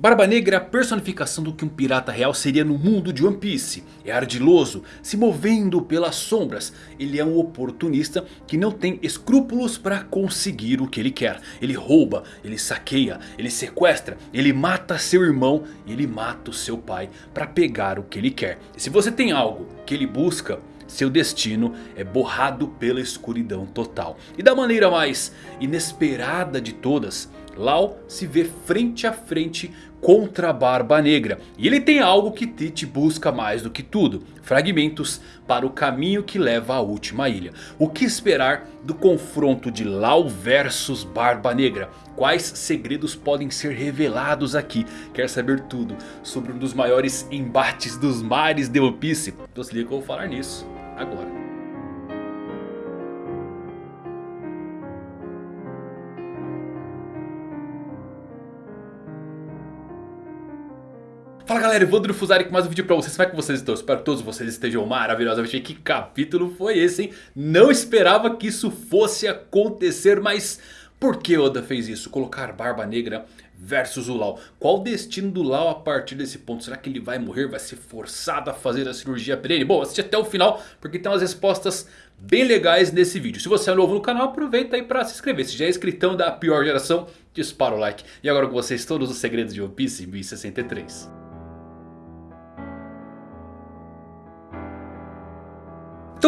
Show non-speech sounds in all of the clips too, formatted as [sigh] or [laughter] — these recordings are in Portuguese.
Barba Negra é a personificação do que um pirata real seria no mundo de One Piece. É ardiloso, se movendo pelas sombras. Ele é um oportunista que não tem escrúpulos para conseguir o que ele quer. Ele rouba, ele saqueia, ele sequestra, ele mata seu irmão e ele mata o seu pai para pegar o que ele quer. E se você tem algo que ele busca... Seu destino é borrado pela escuridão total. E da maneira mais inesperada de todas... Lau se vê frente a frente contra a Barba Negra. E ele tem algo que Tite busca mais do que tudo. Fragmentos para o caminho que leva à última ilha. O que esperar do confronto de Lau versus Barba Negra? Quais segredos podem ser revelados aqui? Quer saber tudo sobre um dos maiores embates dos mares de One Piece? Então se liga que eu vou falar nisso agora. Fala galera, Evandro Fusari com mais um vídeo pra vocês, como é que vocês estão? Espero que todos vocês estejam maravilhosamente Que capítulo foi esse, hein? Não esperava que isso fosse acontecer, mas... Por que Oda fez isso? Colocar Barba Negra versus o Lau. Qual o destino do Lau a partir desse ponto? Será que ele vai morrer? Vai ser forçado a fazer a cirurgia pra ele? Bom, assiste até o final porque tem umas respostas bem legais nesse vídeo. Se você é novo no canal, aproveita aí pra se inscrever. Se já é inscritão da pior geração, dispara o like. E agora com vocês todos os segredos de One Piece 1063.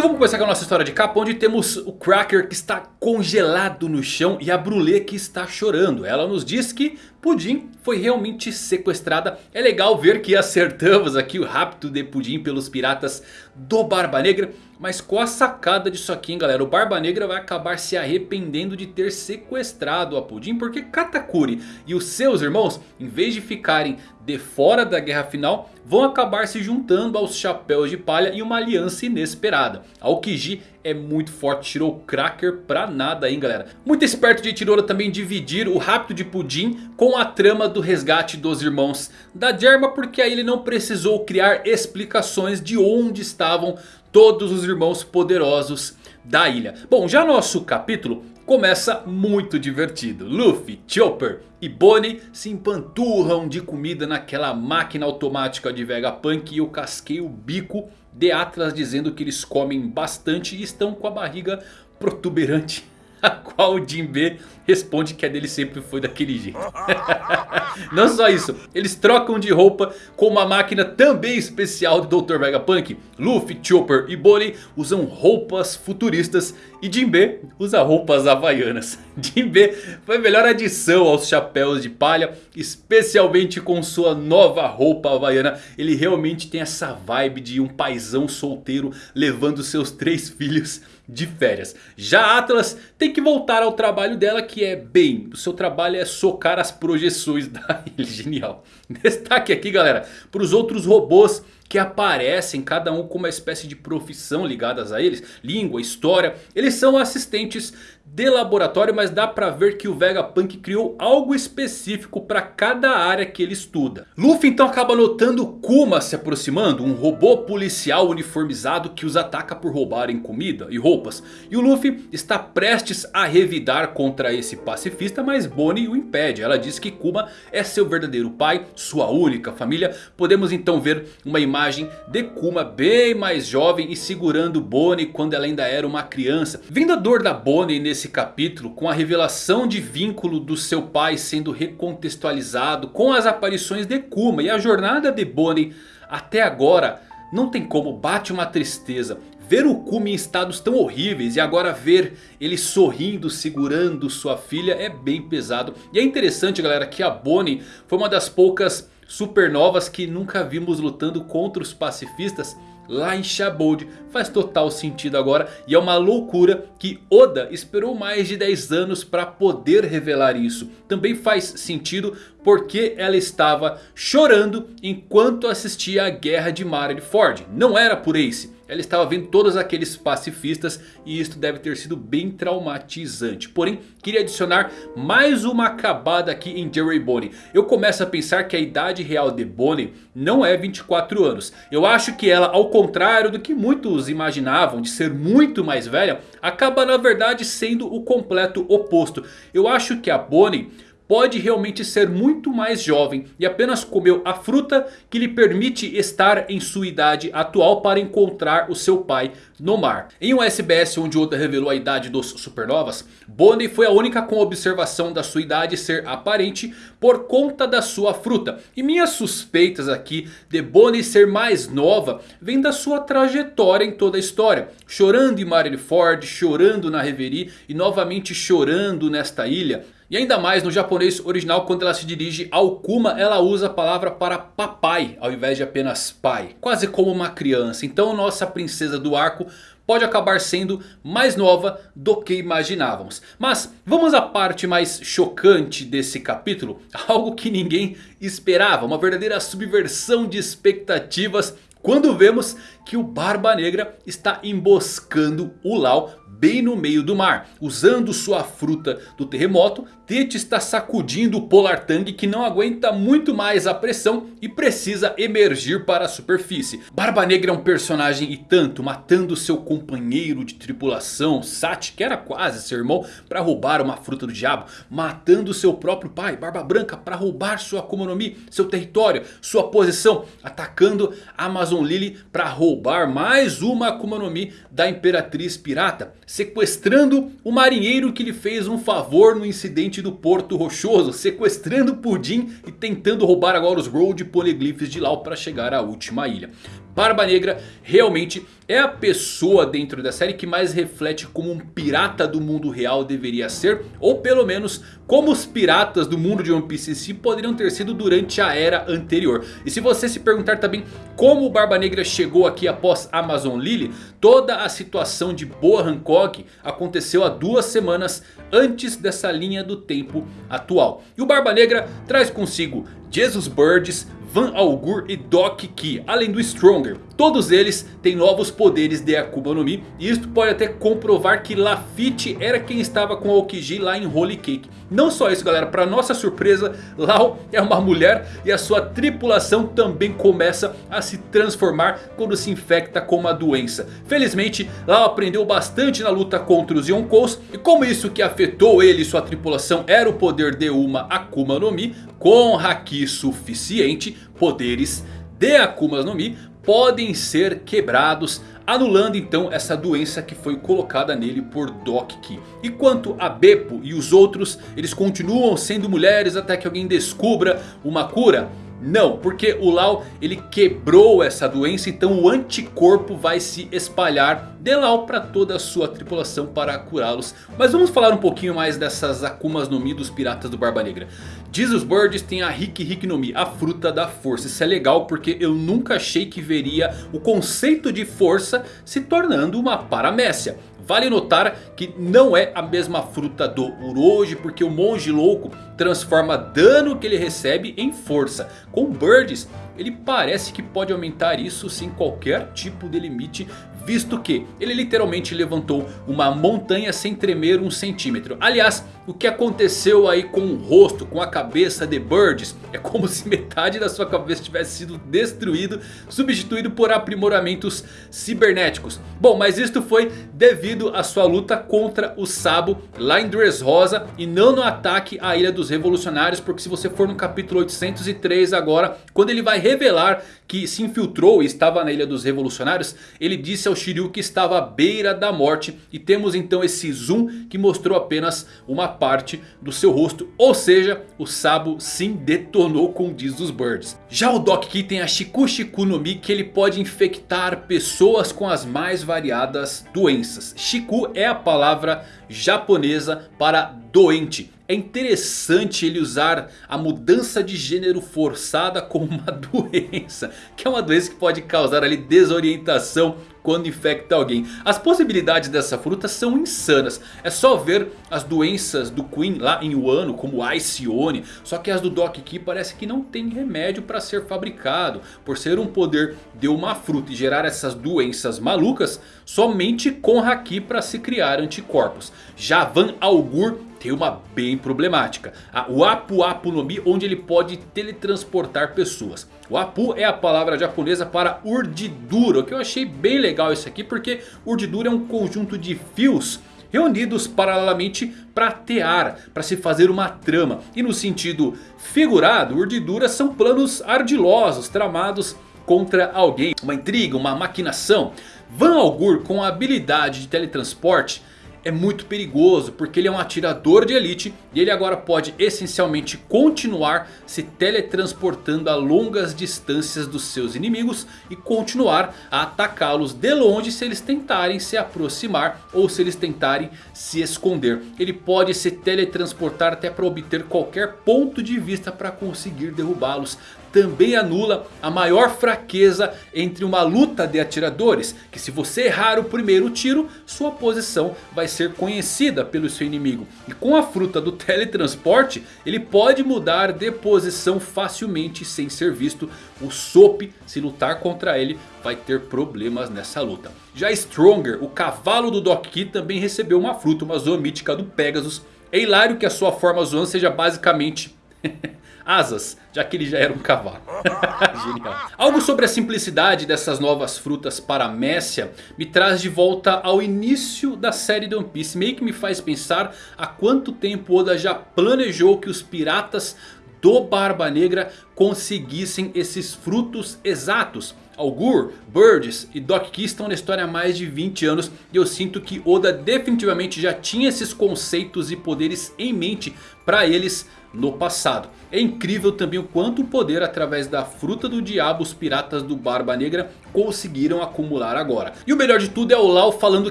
Então vamos começar com a nossa história de capa onde temos o Cracker que está congelado no chão e a Brulé que está chorando. Ela nos diz que Pudim foi realmente sequestrada. É legal ver que acertamos aqui o rapto de Pudim pelos piratas do Barba Negra. Mas com a sacada disso aqui, hein, galera. O Barba Negra vai acabar se arrependendo de ter sequestrado a Pudim. Porque Katakuri e os seus irmãos, em vez de ficarem de fora da guerra final, vão acabar se juntando aos Chapéus de Palha em uma aliança inesperada. A Okiji é muito forte, tirou o Cracker pra nada hein galera. Muito esperto de Tirora também dividir o rápido de Pudim com a trama do resgate dos irmãos da Germa. Porque aí ele não precisou criar explicações de onde estavam todos os irmãos poderosos da ilha. Bom, já nosso capítulo começa muito divertido. Luffy, Chopper e Bonnie se empanturram de comida naquela máquina automática de Vegapunk. E eu casquei o bico de Atlas dizendo que eles comem bastante e estão com a barriga protuberante. [laughs] A qual o Jinbe responde que a dele sempre foi daquele jeito. [laughs] Não só isso, eles trocam de roupa com uma máquina também especial do Dr. Vegapunk. Luffy, Chopper e Bonnie usam roupas futuristas e Jinbe usa roupas havaianas. [laughs] Jinbe foi a melhor adição aos chapéus de palha, especialmente com sua nova roupa havaiana. Ele realmente tem essa vibe de um paizão solteiro levando seus três filhos de férias. Já Atlas tem que voltar ao trabalho dela que é bem, o seu trabalho é socar as projeções [laughs] da ilha, genial. Destaque aqui galera, para os outros robôs que aparecem, cada um com uma espécie de profissão ligadas a eles. Língua, história, eles são assistentes de laboratório, mas dá pra ver que o Vegapunk criou algo específico para cada área que ele estuda. Luffy então acaba notando Kuma se aproximando, um robô policial uniformizado que os ataca por roubarem comida e roupas. E o Luffy está prestes a revidar contra esse pacifista, mas Bonnie o impede. Ela diz que Kuma é seu verdadeiro pai, sua única família. Podemos então ver uma imagem de Kuma bem mais jovem e segurando Bonnie quando ela ainda era uma criança. Vindo a dor da Bonnie nesse capítulo com a revelação de vínculo do seu pai sendo recontextualizado com as aparições de Kuma e a jornada de Bonnie até agora não tem como, bate uma tristeza. Ver o Kuma em estados tão horríveis e agora ver ele sorrindo, segurando sua filha é bem pesado. E é interessante galera que a Bonnie foi uma das poucas supernovas que nunca vimos lutando contra os pacifistas lá em Shabold faz total sentido agora. E é uma loucura que Oda esperou mais de 10 anos para poder revelar isso. Também faz sentido porque ela estava chorando enquanto assistia a guerra de Marineford. Não era por Ace. Ela estava vendo todos aqueles pacifistas e isso deve ter sido bem traumatizante. Porém, queria adicionar mais uma acabada aqui em Jerry Bonnie. Eu começo a pensar que a idade real de Bonnie não é 24 anos. Eu acho que ela, ao contrário do que muitos imaginavam de ser muito mais velha, acaba na verdade sendo o completo oposto. Eu acho que a Bonnie pode realmente ser muito mais jovem. E apenas comeu a fruta que lhe permite estar em sua idade atual para encontrar o seu pai no mar. Em um SBS onde Oda revelou a idade dos supernovas, Bonnie foi a única com observação da sua idade ser aparente por conta da sua fruta. E minhas suspeitas aqui de Bonnie ser mais nova vem da sua trajetória em toda a história. Chorando em Marineford, chorando na Reverie e novamente chorando nesta ilha. E ainda mais no japonês original quando ela se dirige ao Kuma ela usa a palavra para papai ao invés de apenas pai. Quase como uma criança. Então nossa princesa do arco pode acabar sendo mais nova do que imaginávamos. Mas vamos à parte mais chocante desse capítulo. [laughs] Algo que ninguém esperava. Uma verdadeira subversão de expectativas. Quando vemos que o Barba Negra está emboscando o Lau bem no meio do mar. Usando sua fruta do terremoto, Tite está sacudindo o Polar Tang que não aguenta muito mais a pressão e precisa emergir para a superfície. Barba Negra é um personagem e tanto, matando seu companheiro de tripulação, Sati, que era quase seu irmão, para roubar uma fruta do diabo. Matando seu próprio pai, Barba Branca, para roubar sua Akuma no Mi, seu território, sua posição. Atacando Amazon Lily para roubar mais uma Akuma no Mi da Imperatriz Pirata sequestrando o marinheiro que lhe fez um favor no incidente do Porto Rochoso. Sequestrando Pudim e tentando roubar agora os Road Poneglyphs de Lau para chegar à última ilha. Barba Negra realmente é a pessoa dentro da série que mais reflete como um pirata do mundo real deveria ser. Ou pelo menos como os piratas do mundo de One Piece si poderiam ter sido durante a era anterior. E se você se perguntar também como o Barba Negra chegou aqui após Amazon Lily. Toda a situação de Boa Hancock aconteceu há duas semanas antes dessa linha do tempo atual. E o Barba Negra traz consigo Jesus Birds, Van Augur e Doc Ki, além do Stronger. Todos eles têm novos poderes de Akuma no Mi. E isto pode até comprovar que Lafitte era quem estava com Aokiji lá em Holy Cake. Não só isso galera, para nossa surpresa, Lau é uma mulher e a sua tripulação também começa a se transformar quando se infecta com uma doença. Felizmente, Lau aprendeu bastante na luta contra os Yonkous. E como isso que afetou ele e sua tripulação era o poder de uma Akuma no Mi, com Haki suficiente, poderes de Akuma no Mi podem ser quebrados. Anulando então essa doença que foi colocada nele por Doc Ki. E quanto a Beppo e os outros, eles continuam sendo mulheres até que alguém descubra uma cura? Não, porque o Lau ele quebrou essa doença, então o anticorpo vai se espalhar de Lau para toda a sua tripulação para curá-los. Mas vamos falar um pouquinho mais dessas Akumas no Mi dos piratas do Barba Negra. Jesus Birds tem a Hiki Hiki no Mi, a fruta da força. Isso é legal porque eu nunca achei que veria o conceito de força se tornando uma paramécia. Vale notar que não é a mesma fruta do Uroji, porque o monge louco transforma dano que ele recebe em força. Com Birds, ele parece que pode aumentar isso sem qualquer tipo de limite Visto que ele literalmente levantou uma montanha sem tremer um centímetro. Aliás, o que aconteceu aí com o rosto, com a cabeça de Birds. É como se metade da sua cabeça tivesse sido destruído, substituído por aprimoramentos cibernéticos. Bom, mas isto foi devido à sua luta contra o Sabo lá em Dressrosa. E não no ataque à Ilha dos Revolucionários. Porque se você for no capítulo 803 agora, quando ele vai revelar que se infiltrou e estava na Ilha dos Revolucionários. Ele disse ao Shiryu que estava à beira da morte. E temos então esse zoom que mostrou apenas uma parte do seu rosto. Ou seja, o Sabo sim detonou com diz dos Birds. Já o Doc Ki tem a Shiku Shiku no Mi que ele pode infectar pessoas com as mais variadas doenças. Shiku é a palavra japonesa para doente. É interessante ele usar a mudança de gênero forçada como uma [laughs] doença. Que é uma doença que pode causar ali desorientação quando infecta alguém. As possibilidades dessa fruta são insanas. É só ver as doenças do Queen lá em Wano como Iceone. Só que as do Doc Ki parece que não tem remédio para ser fabricado. Por ser um poder de uma fruta e gerar essas doenças malucas. Somente com Haki para se criar anticorpos. Já Van Augur tem uma bem problemática. O Apu Apu no Mi, onde ele pode teletransportar pessoas. O Apu é a palavra japonesa para urdidura, que eu achei bem legal isso aqui, porque urdidura é um conjunto de fios reunidos paralelamente para tear, para se fazer uma trama. E no sentido figurado, urdiduras são planos ardilosos, tramados contra alguém. Uma intriga, uma maquinação. Van Algur com a habilidade de teletransporte é muito perigoso porque ele é um atirador de elite e ele agora pode essencialmente continuar se teletransportando a longas distâncias dos seus inimigos e continuar a atacá-los de longe se eles tentarem se aproximar ou se eles tentarem se esconder. Ele pode se teletransportar até para obter qualquer ponto de vista para conseguir derrubá-los também anula a maior fraqueza entre uma luta de atiradores. Que se você errar o primeiro tiro, sua posição vai ser conhecida pelo seu inimigo. E com a fruta do [laughs] teletransporte, ele pode mudar de posição facilmente sem ser visto. O Soap, se lutar contra ele, vai ter problemas nessa luta. Já Stronger, o cavalo do Doc Key, também recebeu uma fruta, uma zoa mítica do Pegasus. É hilário que a sua forma zoan seja basicamente... [laughs] asas, já que ele já era um cavalo. [laughs] Genial. Algo sobre a simplicidade dessas novas frutas para Messia me traz de volta ao início da série de One Piece. Meio que me faz pensar há quanto tempo Oda já planejou que os piratas do Barba Negra conseguissem esses frutos exatos. Algur, Birds e Doc Key estão na história há mais de 20 anos. E eu sinto que Oda definitivamente já tinha esses conceitos e poderes em mente para eles no passado. É incrível também o quanto poder através da fruta do diabo os piratas do Barba Negra conseguiram acumular agora. E o melhor de tudo é o Lau falando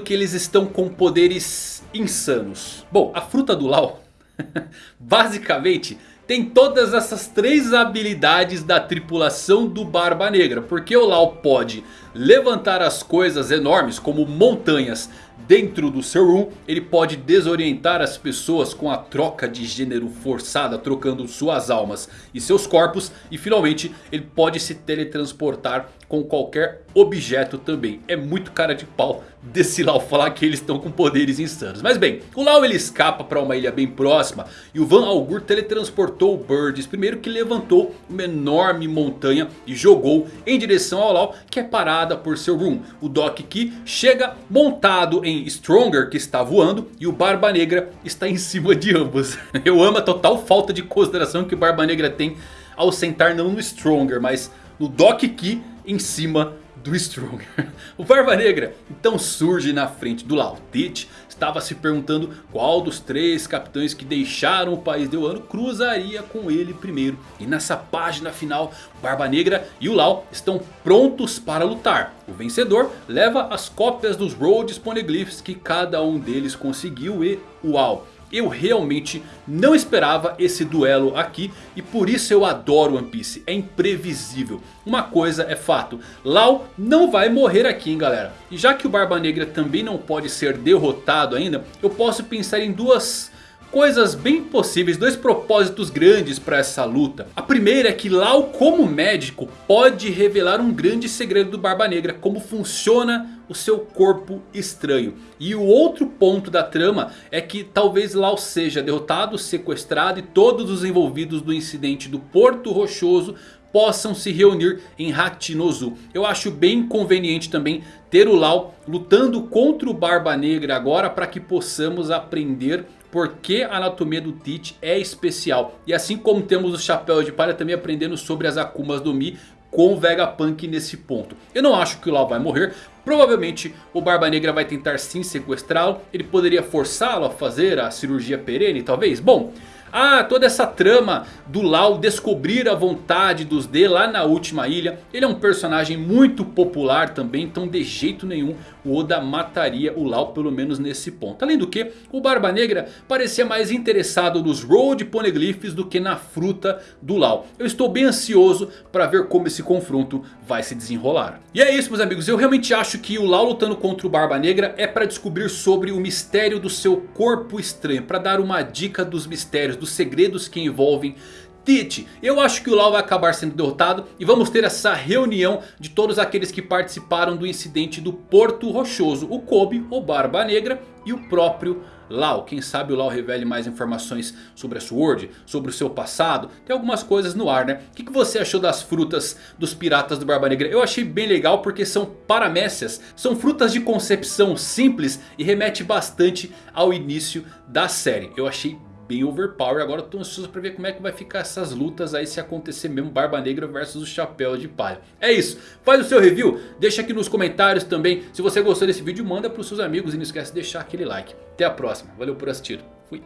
que eles estão com poderes insanos. Bom, a fruta do Lau [laughs] basicamente tem todas essas três habilidades da tripulação do Barba Negra. Porque o Lau pode levantar as coisas enormes como montanhas dentro do seu room. Ele pode desorientar as pessoas com a troca de gênero forçada. Trocando suas almas e seus corpos. E finalmente ele pode se teletransportar com qualquer objeto também. É muito cara de pau desse Lau falar que eles estão com poderes insanos. Mas bem, o Lau ele escapa para uma ilha bem próxima. E o Van Algur teletransportou o Birds. Primeiro que levantou uma enorme montanha e jogou em direção ao Lau. Que é parada por seu room. O Doc Key chega montado em Stronger que está voando. E o Barba Negra está em cima de ambos. [laughs] Eu amo a total falta de consideração que o Barba Negra tem ao sentar não no Stronger, mas no Doc Key em cima do Stronger. [laughs] O Barba Negra então surge na frente do Laudit. Estava se perguntando qual dos três capitães que deixaram o país de Wano cruzaria com ele primeiro. E nessa página final, Barba Negra e o Lau estão prontos para lutar. O vencedor leva as cópias dos Road Poneglyphs que cada um deles conseguiu e uau! Eu realmente não esperava esse duelo aqui e por isso eu adoro One Piece. É imprevisível. Uma coisa é fato, Lau não vai morrer aqui hein galera. E já que o Barba Negra também não pode ser derrotado ainda, eu posso pensar em duas coisas bem possíveis, dois propósitos grandes para essa luta. A primeira é que Lau como médico pode revelar um grande segredo do Barba Negra. Como funciona o seu corpo estranho. E o outro ponto da trama é que talvez Lau seja derrotado, sequestrado e todos os envolvidos do incidente do Porto Rochoso possam se reunir em Hachinozu. Eu acho bem conveniente também ter o Lau lutando contra o Barba Negra agora para que possamos aprender porque a anatomia do Teach é especial. E assim como temos o Chapéu de Palha também aprendendo sobre as Akumas do Mi com o Vegapunk nesse ponto. Eu não acho que o Lau vai morrer. Provavelmente o Barba Negra vai tentar sim sequestrá-lo. Ele poderia forçá-lo a fazer a cirurgia perene talvez. Bom... Ah, toda essa trama do Lau descobrir a vontade dos D lá na última ilha. Ele é um personagem muito popular também. Então de jeito nenhum o Oda mataria o Lau pelo menos nesse ponto. Além do que o Barba Negra parecia mais interessado nos Road Poneglyphs do que na fruta do Lau. Eu estou bem ansioso para ver como esse confronto vai se desenrolar. E é isso meus amigos. Eu realmente acho que o Lau lutando contra o Barba Negra é para descobrir sobre o mistério do seu corpo estranho. Para dar uma dica dos mistérios dos segredos que envolvem Tite. Eu acho que o Lau vai acabar sendo derrotado e vamos ter essa reunião de todos aqueles que participaram do incidente do Porto Rochoso. O Kobe, o Barba Negra e o próprio Lau. Quem sabe o Lau revele mais informações sobre a Sword, sobre o seu passado. Tem algumas coisas no ar, né? O que, você achou das frutas dos piratas do Barba Negra? Eu achei bem legal porque são paramécias. São frutas de concepção simples e remete bastante ao início da série. Eu achei bem overpower. Agora eu tô ansioso pra ver como é que vai ficar essas lutas aí se acontecer mesmo Barba Negra versus o Chapéu de Palha. É isso. Faz o seu review. Deixa aqui nos comentários também. Se você gostou desse vídeo, manda pros seus amigos. E não esquece de deixar aquele like. Até a próxima. Valeu por assistir. Fui.